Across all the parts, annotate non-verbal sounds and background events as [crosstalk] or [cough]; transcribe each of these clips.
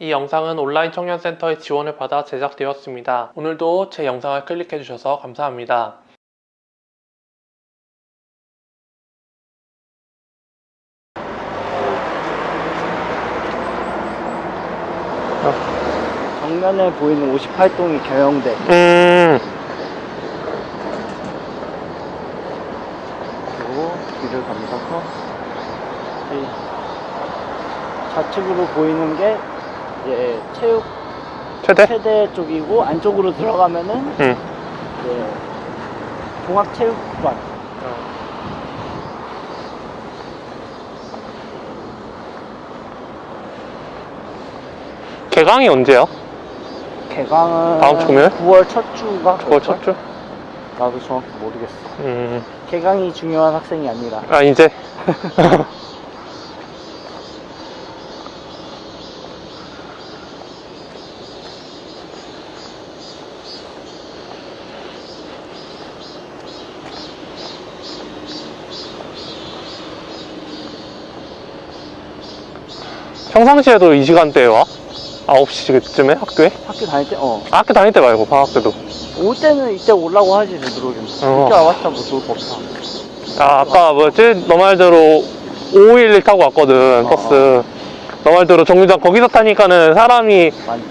이 영상은 온라인 청년센터의 지원을 받아 제작되었습니다. 오늘도 제 영상을 클릭해주셔서 감사합니다. 정면에 보이는 58동이 경영대 음, 그리고 뒤를 감싸서 이 좌측으로 보이는 게 이제 체육 최대? 체대 쪽이고 안쪽으로 들어가면은 음. 이제 종합체육관 개강이 언제야? 개강은 다음 주면? 9월 첫 주가 그걸 첫 주? 나도 정확히 모르겠어 음, 개강이 중요한 학생이 아니라 아, 이제? [laughs] 평상시에도 이 시간대에 와? 9시쯤에 학교에? 학교 다닐 때 어. 아, 학교 다닐 때 말고 방학 때도 올 때는 이때 오려고 하지 되도록이면 어. 이때 와봤자 뭐 좋을 거 없어 아, 아까 뭐였지? 너 말대로 551 타고 왔거든, 어. 버스. 너 말대로 정류장 거기서 타니까는 사람이, 많지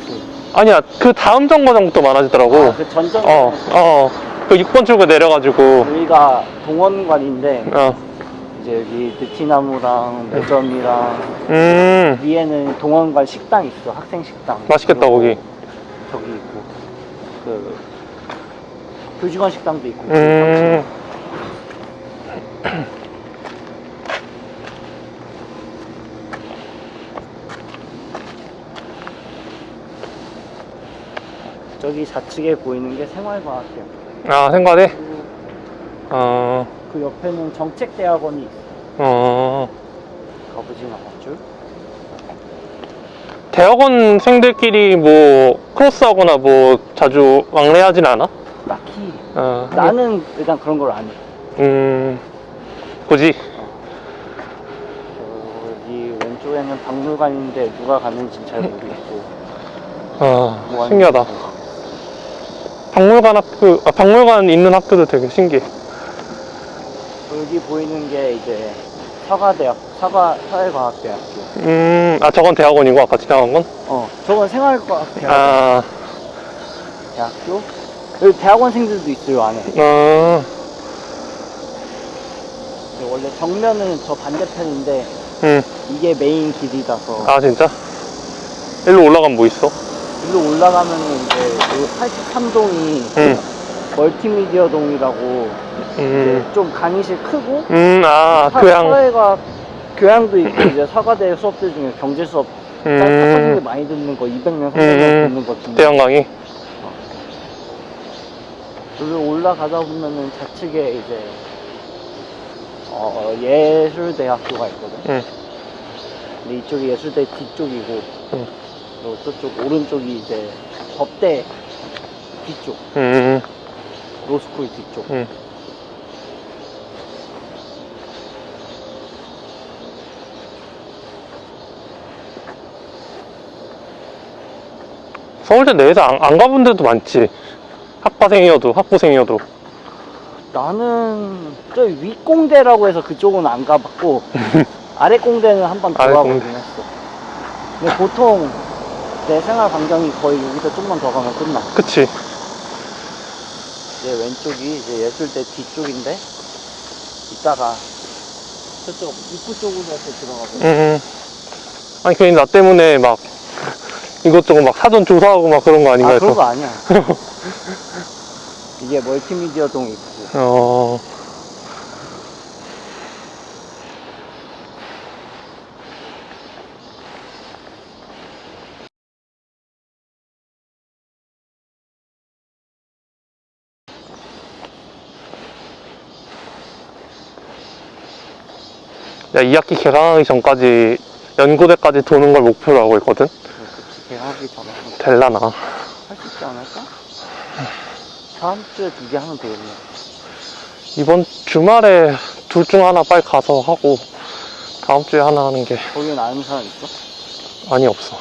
아니야, 그 다음 정거장부터 많아지더라고. 아, 그 전전 어, 어. 그 6번 출구 내려가지고, 여기가 동원관인데 어. 이제 여기 느티나무랑 매점이랑 음, 위에는 동원관 식당 있어 학생 식당. 맛있겠다, 거기. 저기 있고. 그 교직원 식당도 있고. 음, 저기 좌측에 보이는 게 생활과학대학 아, 생각해? 어, 그 옆에는 정책대학원이 있어 어. 않았죠 대학원생들끼리 뭐, 크로스하거나 뭐, 자주 왕래하진 않아? 딱히 어, 나는 일단 그런 걸 안 해 음, 굳이? 여기 왼쪽에는 박물관인데 누가 가는지 잘 모르겠고 [laughs] 아, 뭐 하는 신기하다. 박물관 학교, 아, 박물관 있는 학교도 되게 신기해. 여기 보이는 게 이제 사과대학 사과 사회과학대학교 음, 아, 저건 대학원이고, 아까 지나간 건? 어 저건 생활과학대학 아, 대학교? 여기 대학원생들도 있어요 안에. 어, 근데 원래 정면은 저 반대편인데 음, 이게 메인 길이라서. 아, 진짜? 일로 올라가면 뭐 있어? 일로 올라가면은 이제 83동이 음, 멀티미디어 동이라고 음, 좀 강의실 크고 음, 아, 사- 교양. 사회과학 교양도 있고 이제 사과대 수업들 중에 경제 수업 음. 많이 듣는 거 200명 300명 음. 듣는 거 중에 대형 강의? 여기 올라가다 보면은 좌측에 이제 어, 예술대학교가 있거든. 응. 근데 이쪽이 예술대 뒤쪽이고 응. 그리고 저쪽 오른쪽이 이제 법대 뒤쪽, 음, 로스쿨 뒤쪽. 서울대 내에서 안, 안 가본 데도 많지. 학과생이어도, 학부생이어도. 나는 저 윗공대라고 해서 그쪽은 안 가봤고 [laughs] 아래 공대는 한 번 들어가보긴. 했어. 근데 보통 내 생활 반경이 거의 여기서 좀만 더 가면 끝나. 그치. 이제 왼쪽이 이제 예술대 뒤쪽인데 이따가 저쪽 입구 쪽으로 해서 들어가고 음. 아니, 괜히 나 때문에 막 이것저것 막 사전 조사하고 막 그런 거 아닌가 아. 그런 거 아니야 [laughs] 이게 멀티미디어 동 있고 어. 야, 2학기 개강하기 전까지 연고대까지 도는 걸 목표로 하고 있거든? 될라나. 할 수 있지 않을까? 다음 주에 두 개 하면 되겠네 이번 주말에 둘 중 하나 빨리 가서 하고 다음 주에 하나 하는 게 거기는 아는 사람 있어? 많이 없어.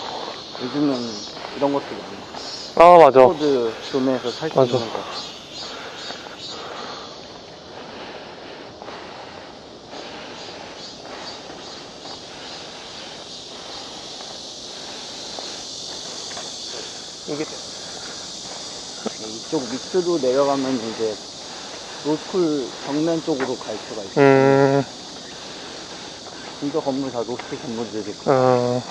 요즘은 이런 것도 많아. 아, 맞아. 코드 존에서 살 수 맞아. 있는 거. 이게 이쪽 밑으로 내려가면 이제 로스쿨 정면 쪽으로 갈 수가 있어. 음, 진짜 건물 다 로스쿨 건물들이고. 어,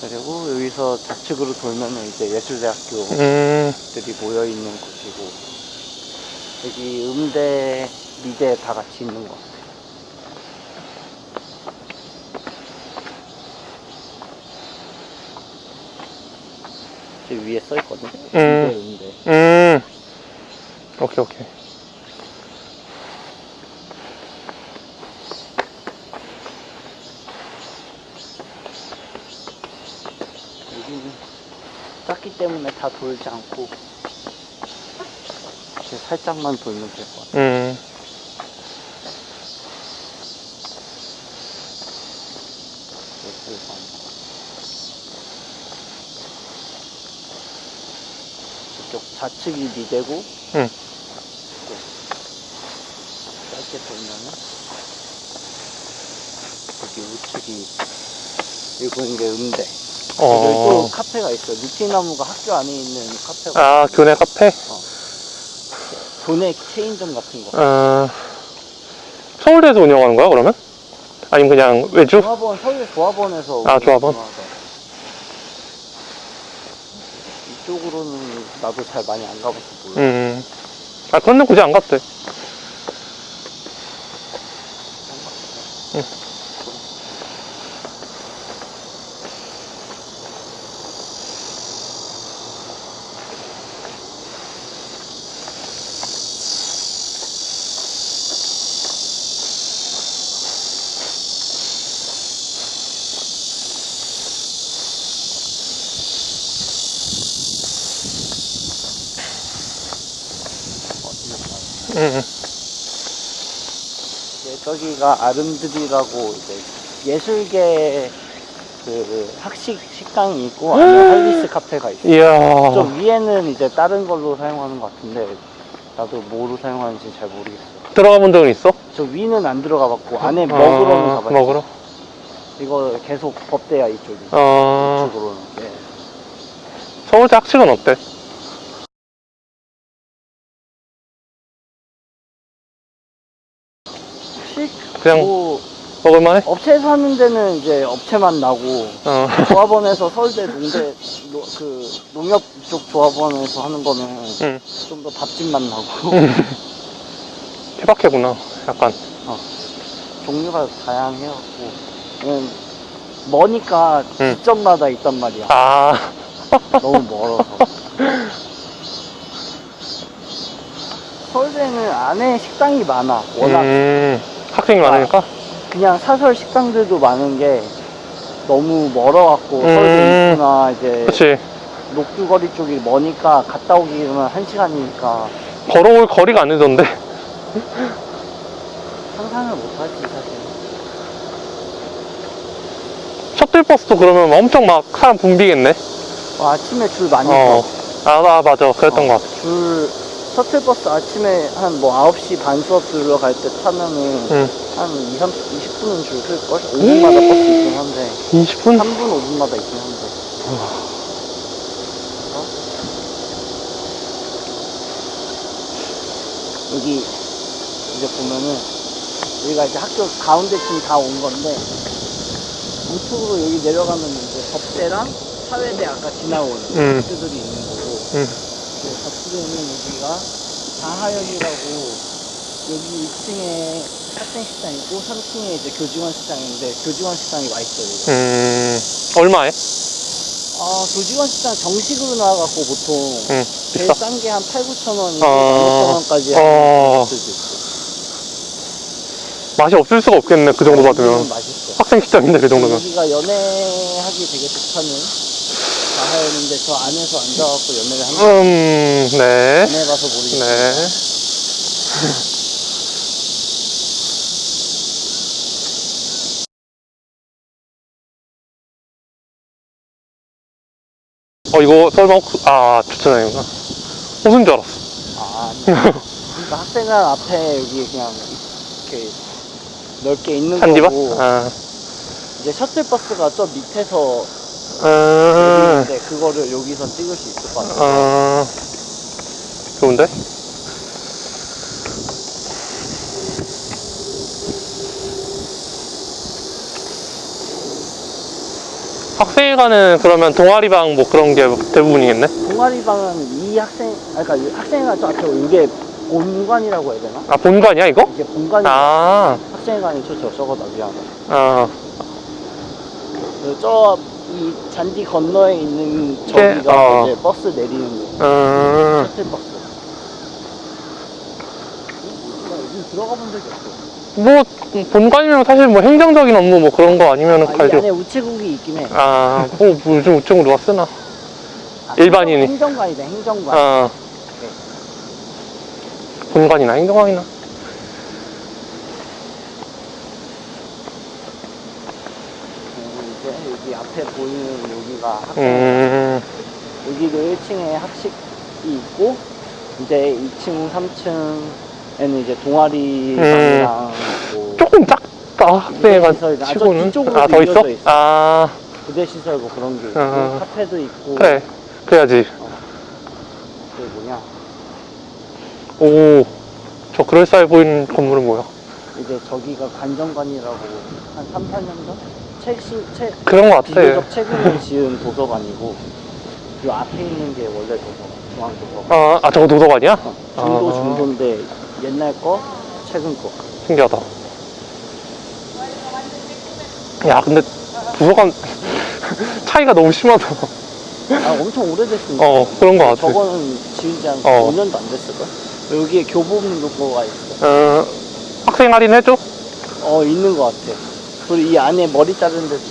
그리고 여기서 좌측으로 돌면은 이제 예술대학교들이 음, 모여 있는 곳이고 여기 음대, 미대 다 같이 있는 것 저 위에 써 있거든. 음. 음대, 음대. 음. 오케이, 오케이. 여기는 작기 때문에 다 돌지 않고 이렇게 살짝만 돌면 될 것 같아. 음, 예술관. 이 쪽 좌측이 미대고 응. 짧게 돌면은 여기 우측이 일본 게 음대. 여기 또 어. 카페가 있어. 느티나무가 학교 안에 있는 카페가 아, 교내 카페? 교내 체인점 같은 거. 어, 서울대에서 운영하는 거야, 그러면? 아니면 그냥 외주? 조합원 서울 조합원에서 아, 조합원? 운영하죠. 이쪽으로는 나도 잘 많이 안 가봐서 몰라. 음. 아, 그런데 굳이 안 갔대. 응. 저기가 아름드리라고 이제 예술계 그 학식 식당이 있고 안에 할리스 카페가 있어. 이야. 저 위에는 이제 다른 걸로 사용하는 것 같은데 나도 뭐로 사용하는지 잘 모르겠어. 들어가 본 적은 있어? 저 위는 안 들어가 봤고 안에 먹으러는 아, 가봤어. 먹으러? 이거 계속 법대야 이쪽이. 어, 이쪽으로는. 네. 서울대 학식은 어때? 학식? 그냥 뭐 먹을만해? 업체에서 하는 데는 이제 업체만 나고 어. [laughs] 조합원에서 서울대 농대 노- 그 농협 쪽 조합원에서 하는 거는 응. 좀더 밥집만 나고 케바케구나, 약간. 종류가 다양해갖고 그냥 머니까 응. 지점마다 있단 말이야 아, [laughs] 너무 멀어서 서울대는 안에 식당이 많아 워낙 음, 학생이 많으니까? 그냥 사설 식당들도 많은 게 너무 멀어갖고 음. 서울대 이스나 이제 그치. 녹두거리 쪽이 머니까 갔다 오기는 한 시간이니까 걸어올 거리가 안 되던데. [laughs] 상상을 못하지 사실 셔틀버스도 그러면 엄청 막 사람 붐비겠네? 와, 아침에 줄 많이 어. 서 아, 아, 맞아. 그랬던 어. 것 같아. 줄 셔틀버스 아침에 한 뭐 9시 반 수업 들어갈 때 타면은 응. 한 2, 30, 20분은 줄 클걸? 5분마다 버스 있긴 한데 20분? 3분, 5분마다 있긴 한데 어? 여기 이제 보면은 여기가 이제 학교 가운데쯤 다 온 건데 우측으로 여기 내려가면 이제 법대랑 사회대 아까 지나온 음. 학교들이 있는 거고 응. 그 저쪽에 있는 여기가 다하역이라고 여기 2층에 학생 식당 있고 3층에 이제 교직원 식당인데 교직원 식당이 와 있어요. 여기. 음, 얼마에? 아 교직원 식당 정식으로 나와갖고 보통 응, 제일 비싸. 싼 게 한 8, 9천 원이고 어. 15,000원까지 어. 하는 것들도 있고. 맛이 없을 수가 없겠네, 그 정도 받으면. 여기는 맛있어. 학생 식당인데, 그 정도면. 여기가 연애하기 되게 좋다는 가하였는데 저 안에서 앉아갖고 연매를 한 거예요. 음, 네. 안에 가서 모르겠네. 어, 이거 설마 혹 아, 주차장이구나. 호수인 줄 알았어. 아, 아니야. 그러니까 학생관 앞에 여기 그냥 이렇게 넓게 있는 한디바? 거고 아. 이제 셔틀버스가 저 밑에서 음, 내리는데 그거를 여기서 찍을 수 있을 것 같아요. 아, 좋은데? 학생회관은 그러면 동아리방 뭐 그런 게 대부분이겠네? 동아리방은 이 학생, 아, 그러니까 이 학생회관 저 앞에 이게 본관이라고 해야 되나? 아, 본관이야, 이거? 이게 본관이 아, 학생회관이 저 저거다 미안해. 아, 저 이 잔디 건너에 있는 네, 저기가 어. 이제 버스 내리는 데 음, 셔틀버스. 나 여기 들어가 본 적이 없어. 뭐, 본관이면 사실 뭐 행정적인 업무 뭐 그런 거 아니면 아, 이. 안에 우체국이 있긴 해. 아, 뭐, 뭐 요즘 우체국 누가 쓰나? 아, 일반인이. 행정, 행정관이다 행정관. 아, 본관이나 행정관이나. 그리고 이제 여기 앞에 보이는 여기가 학생. 음, 여기도 1층에 학식이 있고 이제 2층, 3층에는 이제 동아리방이랑 뭐 조금 작다, 아, 저 치고는. 뒤쪽으로 아, 더 있어? 있어. 아, 부대 시설 뭐 그런 게 있고 어. 카페도 있고 그래. 그래야지. 그 뭐냐 오, 저 그럴싸해 보이는 건물은 뭐야? 이제 저기가 관정관이라고 한 3, 4년 전? 최신, 최, 그런 거 같아. 비교적 최근에 지은 도서관이고 요 앞에 있는 게 원래 도서관, 중앙 도서관 아, 아, 저거 도서관이야? 어, 중도 아. 중도인데 옛날 거, 최근 거 신기하다. 야, 근데 도서관 [laughs] 차이가 너무 심하다. 아, 엄청 오래됐으니까 어, 그런 거 같아. 저거는 지은 지한 어. 5년도 안 됐을걸? 여기에 교보문고가 있어 어, 학생 할인 해줘? 어 있는 것 같아 그리고 이 안에 머리 자르는 데도